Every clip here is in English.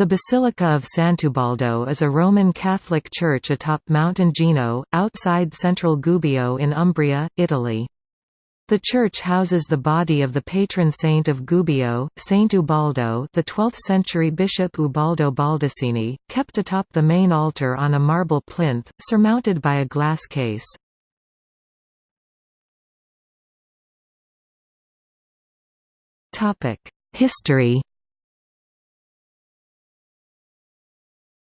The Basilica of Sant'Ubaldo is a Roman Catholic church atop Mount Ingino, outside central Gubbio in Umbria, Italy. The church houses the body of the patron saint of Gubbio, Saint Ubaldo the 12th-century bishop Ubaldo Baldacchini, kept atop the main altar on a marble plinth, surmounted by a glass case. History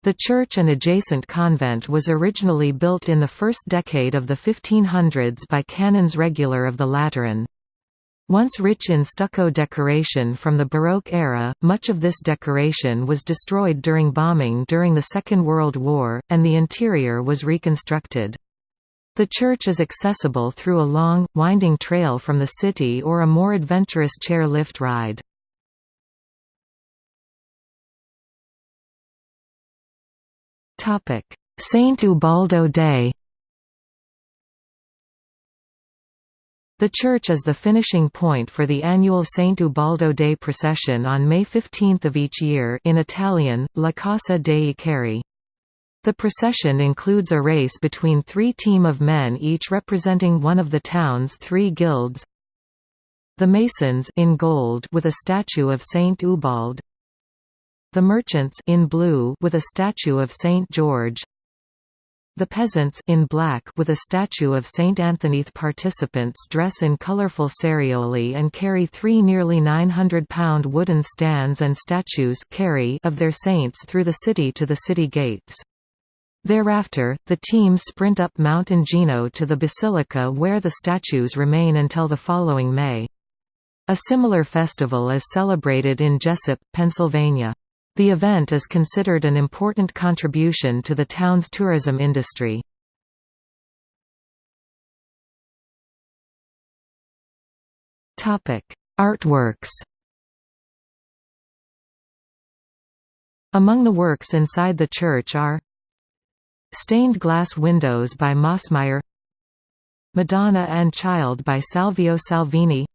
The church and adjacent convent was originally built in the first decade of the 1500s by canons regular of the Lateran. Once rich in stucco decoration from the Baroque era, much of this decoration was destroyed during bombing during the Second World War, and the interior was reconstructed. The church is accessible through a long, winding trail from the city or a more adventurous chair lift ride. Saint Ubaldo Day The church is the finishing point for the annual Saint Ubaldo Day procession on May 15 of each year in Italian, La Corsa dei Ceri. The procession includes a race between three team of men each representing one of the town's three guilds. The Masons in gold with a statue of Saint Ubald, the merchants in blue with a statue of Saint George. The peasants in black with a statue of Saint Anthony. The Participants dress in colorful ceraioli and carry three nearly 900-pound wooden stands and statues carry of their saints through the city to the city gates. Thereafter, the teams sprint up Mount Ingino to the basilica where the statues remain until the following May. A similar festival is celebrated in Jessup, Pennsylvania. The event is considered an important contribution to the town's tourism industry. Artworks Among the works inside the church are Stained glass windows by Mossmeyer Madonna and Child by Salvio Salvini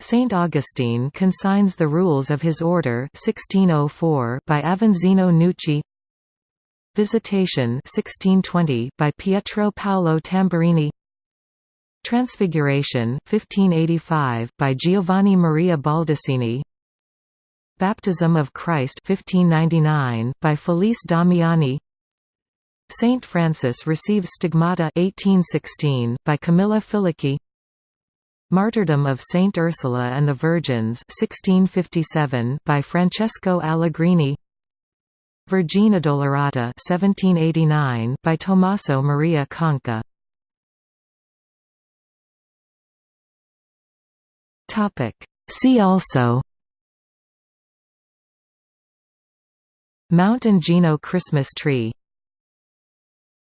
Saint Augustine consigns the rules of his order 1604 by Avanzino Nucci. Visitation 1620 by Pietro Paolo Tamburini. Transfiguration 1585 by Giovanni Maria Baldassini Baptism of Christ 1599 by Felice Damiani. Saint Francis receives stigmata 1816 by Camilla Filicchi Martyrdom of Saint Ursula and the Virgins 1657 by Francesco Allegrini. Vergine Dolorata 1789 by Tommaso Maria Conca. Topic. See also. Mount Ingino Christmas tree